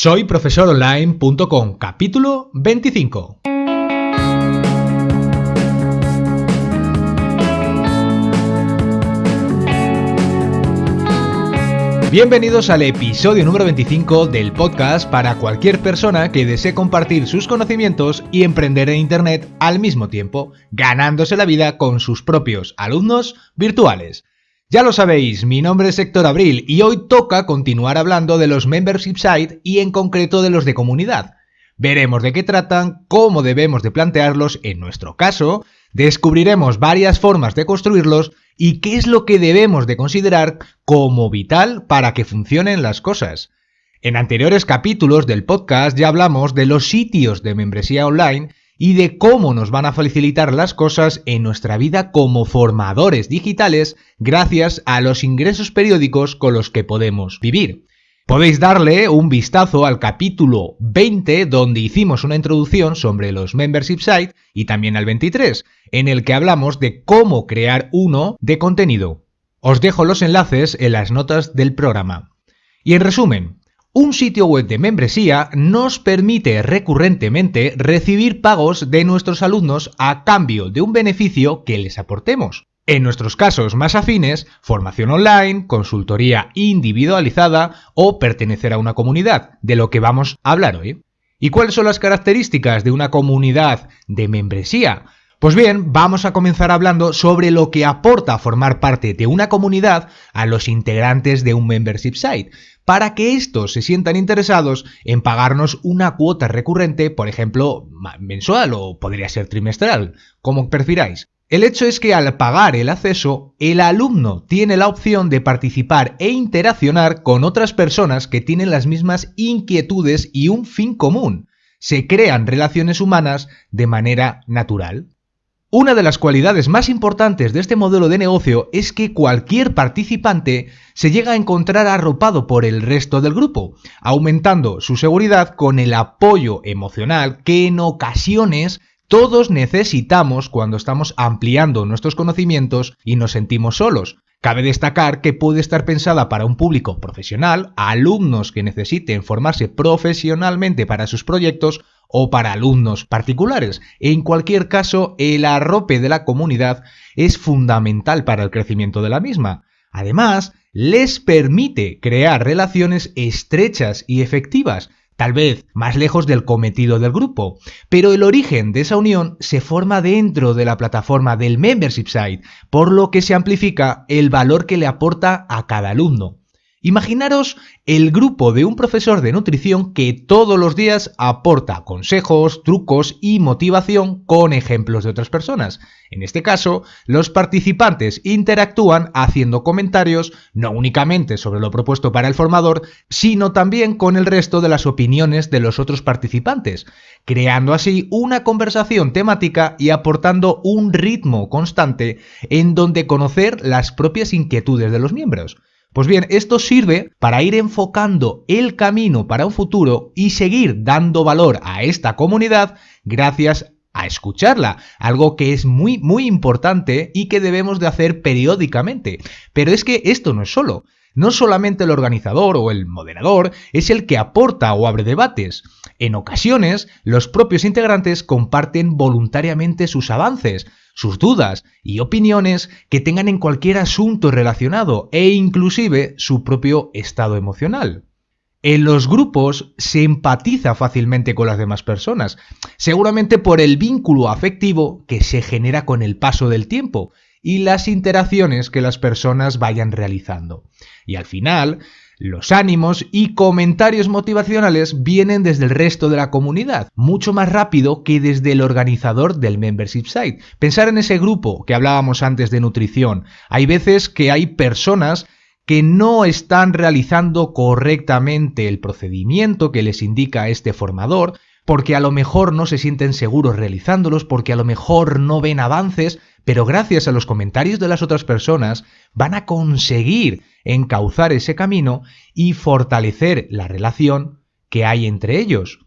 Soy profesoronline.com, capítulo 25. Bienvenidos al episodio número 25 del podcast para cualquier persona que desee compartir sus conocimientos y emprender en Internet al mismo tiempo, ganándose la vida con sus propios alumnos virtuales. Ya lo sabéis, mi nombre es Héctor Abril y hoy toca continuar hablando de los membership site y en concreto de los de comunidad. Veremos de qué tratan, cómo debemos de plantearlos en nuestro caso, descubriremos varias formas de construirlos y qué es lo que debemos de considerar como vital para que funcionen las cosas. En anteriores capítulos del podcast ya hablamos de los sitios de membresía online y de cómo nos van a facilitar las cosas en nuestra vida como formadores digitales gracias a los ingresos periódicos con los que podemos vivir. Podéis darle un vistazo al capítulo 20 donde hicimos una introducción sobre los membership sites y también al 23 en el que hablamos de cómo crear uno de contenido. Os dejo los enlaces en las notas del programa. Y en resumen, un sitio web de membresía nos permite recurrentemente recibir pagos de nuestros alumnos a cambio de un beneficio que les aportemos. En nuestros casos más afines, formación online, consultoría individualizada o pertenecer a una comunidad, de lo que vamos a hablar hoy. ¿Y cuáles son las características de una comunidad de membresía? Pues bien, vamos a comenzar hablando sobre lo que aporta formar parte de una comunidad a los integrantes de un membership site, para que estos se sientan interesados en pagarnos una cuota recurrente, por ejemplo, mensual o podría ser trimestral, como prefiráis. El hecho es que al pagar el acceso, el alumno tiene la opción de participar e interaccionar con otras personas que tienen las mismas inquietudes y un fin común. Se crean relaciones humanas de manera natural. Una de las cualidades más importantes de este modelo de negocio es que cualquier participante se llega a encontrar arropado por el resto del grupo, aumentando su seguridad con el apoyo emocional que en ocasiones todos necesitamos cuando estamos ampliando nuestros conocimientos y nos sentimos solos. Cabe destacar que puede estar pensada para un público profesional, alumnos que necesiten formarse profesionalmente para sus proyectos o para alumnos particulares. En cualquier caso, el arrope de la comunidad es fundamental para el crecimiento de la misma. Además, les permite crear relaciones estrechas y efectivas, tal vez más lejos del cometido del grupo, pero el origen de esa unión se forma dentro de la plataforma del membership site, por lo que se amplifica el valor que le aporta a cada alumno. Imaginaros el grupo de un profesor de nutrición que todos los días aporta consejos, trucos y motivación con ejemplos de otras personas. En este caso, los participantes interactúan haciendo comentarios no únicamente sobre lo propuesto para el formador, sino también con el resto de las opiniones de los otros participantes, creando así una conversación temática y aportando un ritmo constante en donde conocer las propias inquietudes de los miembros. Pues bien, esto sirve para ir enfocando el camino para un futuro y seguir dando valor a esta comunidad gracias a escucharla, algo que es muy muy importante y que debemos de hacer periódicamente. Pero es que esto no es solo. No solamente el organizador o el moderador es el que aporta o abre debates. En ocasiones, los propios integrantes comparten voluntariamente sus avances, sus dudas y opiniones que tengan en cualquier asunto relacionado e inclusive su propio estado emocional. En los grupos se empatiza fácilmente con las demás personas, seguramente por el vínculo afectivo que se genera con el paso del tiempo y las interacciones que las personas vayan realizando. Y al final, los ánimos y comentarios motivacionales vienen desde el resto de la comunidad, mucho más rápido que desde el organizador del membership site. Pensar en ese grupo que hablábamos antes de nutrición. Hay veces que hay personas que no están realizando correctamente el procedimiento que les indica este formador, porque a lo mejor no se sienten seguros realizándolos, porque a lo mejor no ven avances, pero gracias a los comentarios de las otras personas van a conseguir encauzar ese camino y fortalecer la relación que hay entre ellos.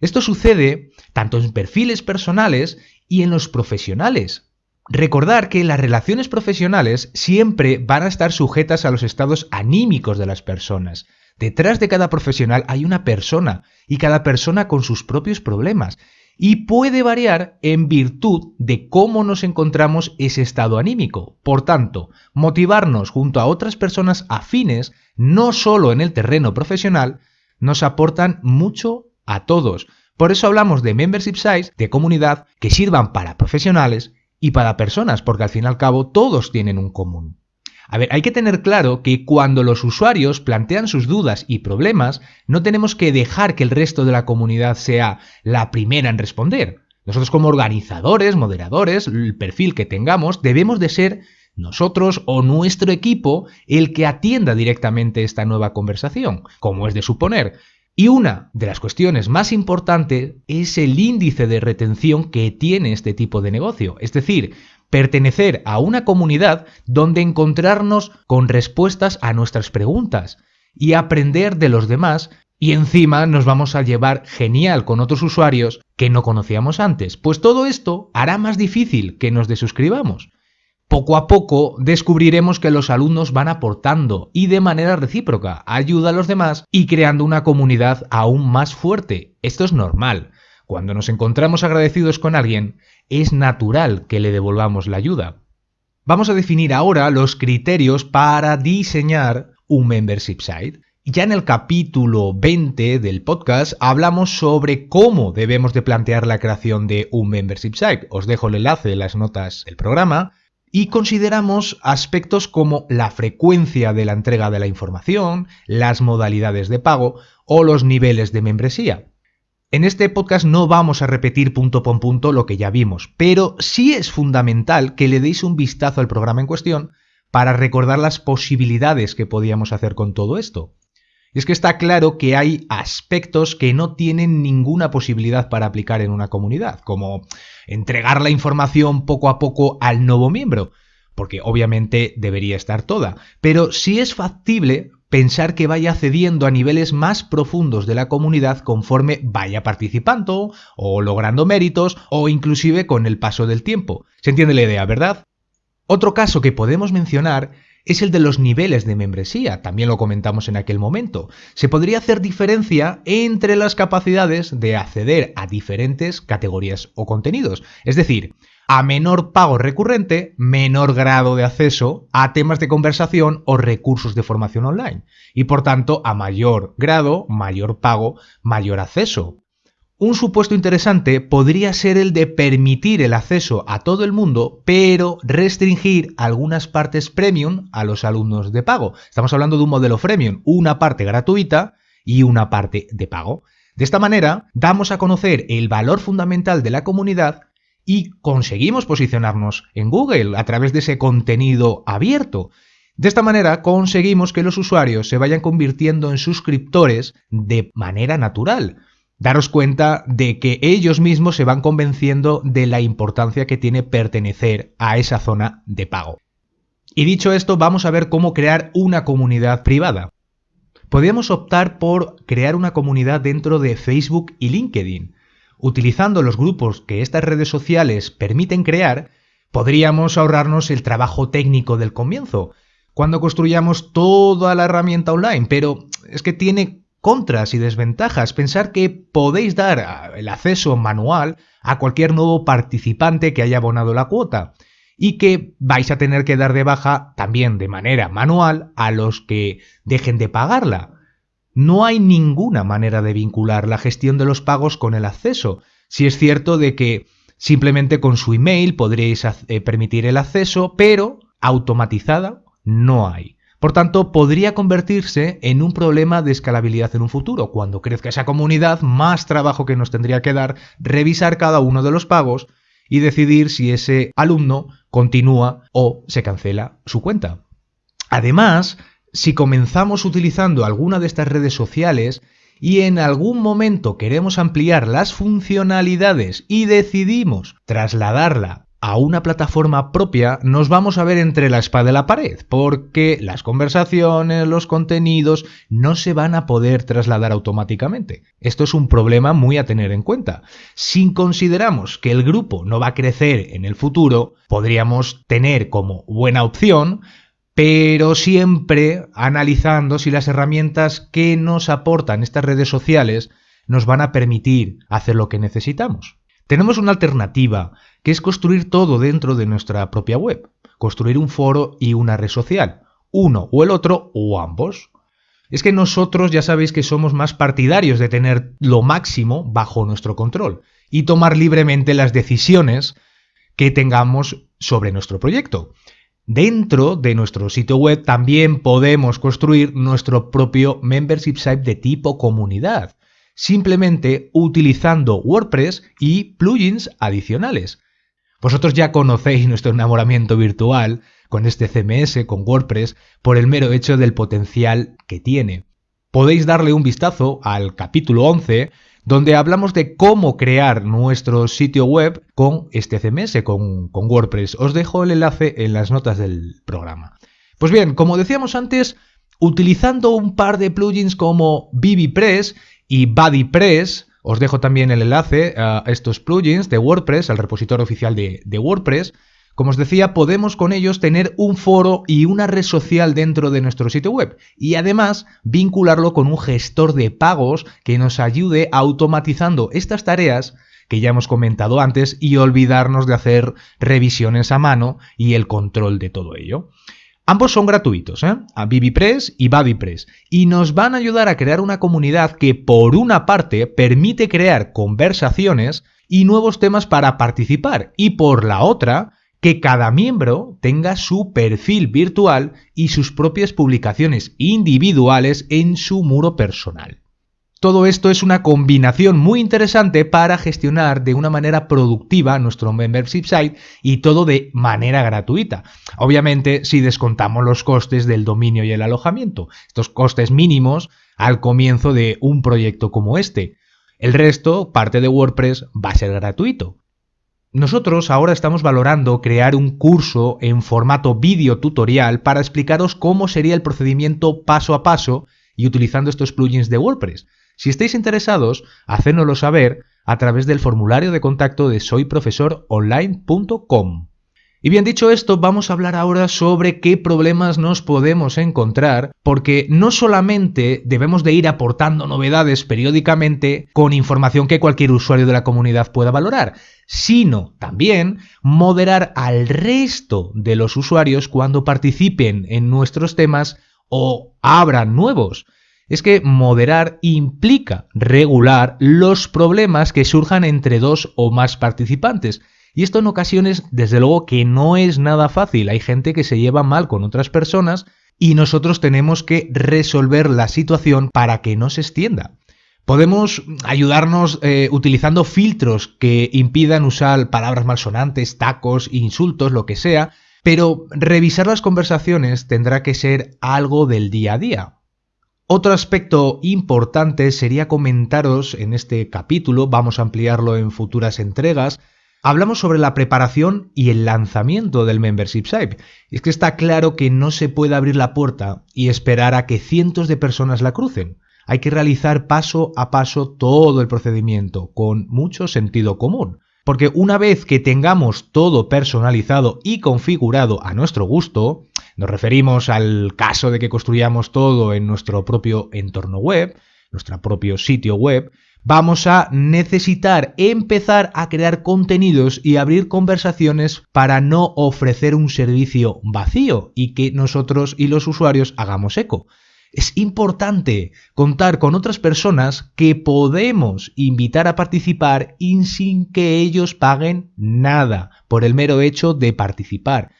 Esto sucede tanto en perfiles personales y en los profesionales. Recordar que las relaciones profesionales siempre van a estar sujetas a los estados anímicos de las personas. Detrás de cada profesional hay una persona y cada persona con sus propios problemas y puede variar en virtud de cómo nos encontramos ese estado anímico. Por tanto, motivarnos junto a otras personas afines, no solo en el terreno profesional, nos aportan mucho a todos. Por eso hablamos de membership size, de comunidad, que sirvan para profesionales y para personas, porque al fin y al cabo todos tienen un común. A ver, hay que tener claro que cuando los usuarios plantean sus dudas y problemas, no tenemos que dejar que el resto de la comunidad sea la primera en responder. Nosotros como organizadores, moderadores, el perfil que tengamos, debemos de ser nosotros o nuestro equipo el que atienda directamente esta nueva conversación, como es de suponer. Y una de las cuestiones más importantes es el índice de retención que tiene este tipo de negocio. Es decir, pertenecer a una comunidad donde encontrarnos con respuestas a nuestras preguntas y aprender de los demás y encima nos vamos a llevar genial con otros usuarios que no conocíamos antes. Pues todo esto hará más difícil que nos desuscribamos. Poco a poco descubriremos que los alumnos van aportando y de manera recíproca ayuda a los demás y creando una comunidad aún más fuerte. Esto es normal. Cuando nos encontramos agradecidos con alguien, es natural que le devolvamos la ayuda. Vamos a definir ahora los criterios para diseñar un membership site. Ya en el capítulo 20 del podcast hablamos sobre cómo debemos de plantear la creación de un membership site. Os dejo el enlace en las notas del programa. Y consideramos aspectos como la frecuencia de la entrega de la información, las modalidades de pago o los niveles de membresía. En este podcast no vamos a repetir punto por punto lo que ya vimos, pero sí es fundamental que le deis un vistazo al programa en cuestión para recordar las posibilidades que podíamos hacer con todo esto. Y es que está claro que hay aspectos que no tienen ninguna posibilidad para aplicar en una comunidad, como entregar la información poco a poco al nuevo miembro, porque obviamente debería estar toda, pero sí es factible pensar que vaya cediendo a niveles más profundos de la comunidad conforme vaya participando o logrando méritos o inclusive con el paso del tiempo. ¿Se entiende la idea, verdad? Otro caso que podemos mencionar es el de los niveles de membresía, también lo comentamos en aquel momento. Se podría hacer diferencia entre las capacidades de acceder a diferentes categorías o contenidos. Es decir, a menor pago recurrente, menor grado de acceso a temas de conversación o recursos de formación online. Y por tanto, a mayor grado, mayor pago, mayor acceso. Un supuesto interesante podría ser el de permitir el acceso a todo el mundo, pero restringir algunas partes premium a los alumnos de pago. Estamos hablando de un modelo freemium, una parte gratuita y una parte de pago. De esta manera, damos a conocer el valor fundamental de la comunidad y conseguimos posicionarnos en Google a través de ese contenido abierto. De esta manera conseguimos que los usuarios se vayan convirtiendo en suscriptores de manera natural. Daros cuenta de que ellos mismos se van convenciendo de la importancia que tiene pertenecer a esa zona de pago. Y dicho esto, vamos a ver cómo crear una comunidad privada. Podríamos optar por crear una comunidad dentro de Facebook y LinkedIn. Utilizando los grupos que estas redes sociales permiten crear, podríamos ahorrarnos el trabajo técnico del comienzo, cuando construyamos toda la herramienta online, pero es que tiene contras y desventajas. Pensar que podéis dar el acceso manual a cualquier nuevo participante que haya abonado la cuota y que vais a tener que dar de baja también de manera manual a los que dejen de pagarla. No hay ninguna manera de vincular la gestión de los pagos con el acceso. Si es cierto de que simplemente con su email podréis eh, permitir el acceso, pero automatizada no hay. Por tanto, podría convertirse en un problema de escalabilidad en un futuro. Cuando crezca esa comunidad, más trabajo que nos tendría que dar revisar cada uno de los pagos y decidir si ese alumno continúa o se cancela su cuenta. Además, si comenzamos utilizando alguna de estas redes sociales y en algún momento queremos ampliar las funcionalidades y decidimos trasladarla a una plataforma propia, nos vamos a ver entre la espada y la pared, porque las conversaciones, los contenidos no se van a poder trasladar automáticamente. Esto es un problema muy a tener en cuenta. Si consideramos que el grupo no va a crecer en el futuro, podríamos tener como buena opción pero siempre analizando si las herramientas que nos aportan estas redes sociales nos van a permitir hacer lo que necesitamos. Tenemos una alternativa, que es construir todo dentro de nuestra propia web, construir un foro y una red social, uno o el otro o ambos. Es que nosotros ya sabéis que somos más partidarios de tener lo máximo bajo nuestro control y tomar libremente las decisiones que tengamos sobre nuestro proyecto. Dentro de nuestro sitio web también podemos construir nuestro propio membership site de tipo comunidad, simplemente utilizando WordPress y plugins adicionales. Vosotros ya conocéis nuestro enamoramiento virtual con este CMS, con WordPress, por el mero hecho del potencial que tiene. Podéis darle un vistazo al capítulo 11 donde hablamos de cómo crear nuestro sitio web con este CMS, con, WordPress. Os dejo el enlace en las notas del programa. Pues bien, como decíamos antes, utilizando un par de plugins como BBPress y BuddyPress, os dejo también el enlace a estos plugins de WordPress, al repositorio oficial de WordPress, como os decía, podemos con ellos tener un foro y una red social dentro de nuestro sitio web y además vincularlo con un gestor de pagos que nos ayude automatizando estas tareas que ya hemos comentado antes y olvidarnos de hacer revisiones a mano y el control de todo ello. Ambos son gratuitos, ¿eh? a BBPress y BuddyPress, y nos van a ayudar a crear una comunidad que por una parte permite crear conversaciones y nuevos temas para participar y por la otra que cada miembro tenga su perfil virtual y sus propias publicaciones individuales en su muro personal. Todo esto es una combinación muy interesante para gestionar de una manera productiva nuestro membership site y todo de manera gratuita. Obviamente si descontamos los costes del dominio y el alojamiento, estos costes mínimos al comienzo de un proyecto como este. El resto, parte de WordPress, va a ser gratuito. Nosotros ahora estamos valorando crear un curso en formato vídeo tutorial para explicaros cómo sería el procedimiento paso a paso y utilizando estos plugins de WordPress. Si estáis interesados, hacednoslo saber a través del formulario de contacto de soyprofesoronline.com. Y bien dicho esto, vamos a hablar ahora sobre qué problemas nos podemos encontrar, porque no solamente debemos de ir aportando novedades periódicamente con información que cualquier usuario de la comunidad pueda valorar, sino también moderar al resto de los usuarios cuando participen en nuestros temas o abran nuevos. Es que moderar implica regular los problemas que surjan entre dos o más participantes, y esto en ocasiones, desde luego que no es nada fácil. Hay gente que se lleva mal con otras personas y nosotros tenemos que resolver la situación para que no se extienda. Podemos ayudarnos eh, utilizando filtros que impidan usar palabras malsonantes, tacos, insultos, lo que sea, pero revisar las conversaciones tendrá que ser algo del día a día. Otro aspecto importante sería comentaros en este capítulo, vamos a ampliarlo en futuras entregas, Hablamos sobre la preparación y el lanzamiento del membership site. Es que está claro que no se puede abrir la puerta y esperar a que cientos de personas la crucen. Hay que realizar paso a paso todo el procedimiento, con mucho sentido común. Porque una vez que tengamos todo personalizado y configurado a nuestro gusto, nos referimos al caso de que construyamos todo en nuestro propio entorno web, nuestro propio sitio web, vamos a necesitar empezar a crear contenidos y abrir conversaciones para no ofrecer un servicio vacío y que nosotros y los usuarios hagamos eco. Es importante contar con otras personas que podemos invitar a participar y sin que ellos paguen nada por el mero hecho de participar.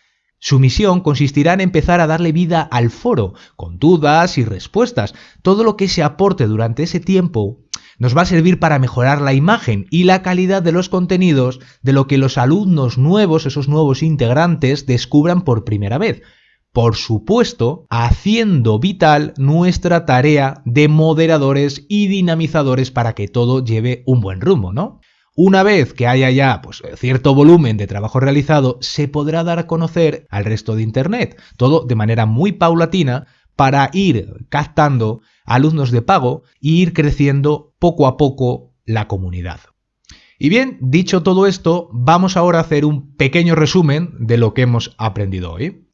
Su misión consistirá en empezar a darle vida al foro, con dudas y respuestas. Todo lo que se aporte durante ese tiempo nos va a servir para mejorar la imagen y la calidad de los contenidos de lo que los alumnos nuevos, esos nuevos integrantes, descubran por primera vez. Por supuesto, haciendo vital nuestra tarea de moderadores y dinamizadores para que todo lleve un buen rumbo, ¿no? Una vez que haya ya pues, cierto volumen de trabajo realizado, se podrá dar a conocer al resto de Internet, todo de manera muy paulatina para ir captando alumnos de pago e ir creciendo poco a poco la comunidad. Y bien, dicho todo esto, vamos ahora a hacer un pequeño resumen de lo que hemos aprendido hoy.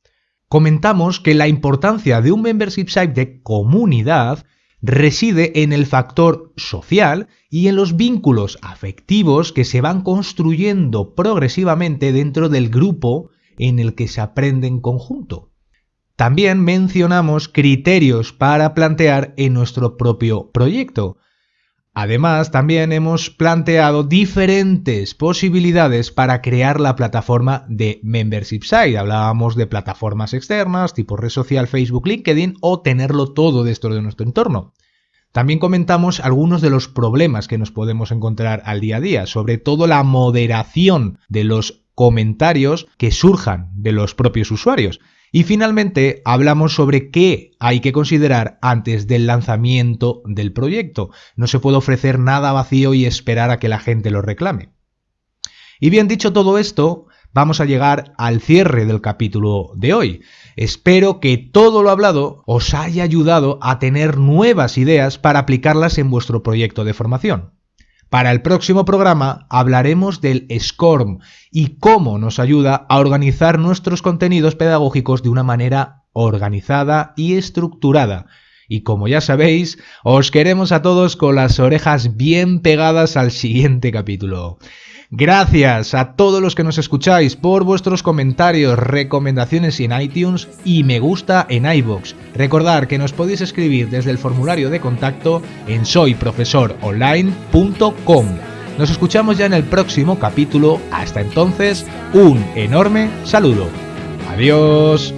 comentamos que la importancia de un membership site de comunidad reside en el factor social y en los vínculos afectivos que se van construyendo progresivamente dentro del grupo en el que se aprende en conjunto. También mencionamos criterios para plantear en nuestro propio proyecto. Además, también hemos planteado diferentes posibilidades para crear la plataforma de Membership Site. Hablábamos de plataformas externas, tipo red social, Facebook, LinkedIn, o tenerlo todo dentro de nuestro entorno. También comentamos algunos de los problemas que nos podemos encontrar al día a día, sobre todo la moderación de los comentarios que surjan de los propios usuarios. Y finalmente hablamos sobre qué hay que considerar antes del lanzamiento del proyecto. No se puede ofrecer nada vacío y esperar a que la gente lo reclame. Y bien dicho todo esto, vamos a llegar al cierre del capítulo de hoy. Espero que todo lo hablado os haya ayudado a tener nuevas ideas para aplicarlas en vuestro proyecto de formación. Para el próximo programa hablaremos del SCORM y cómo nos ayuda a organizar nuestros contenidos pedagógicos de una manera organizada y estructurada. Y como ya sabéis, os queremos a todos con las orejas bien pegadas al siguiente capítulo. Gracias a todos los que nos escucháis por vuestros comentarios, recomendaciones en iTunes y me gusta en iBox. Recordad que nos podéis escribir desde el formulario de contacto en soyprofesoronline.com. Nos escuchamos ya en el próximo capítulo. Hasta entonces, un enorme saludo. Adiós.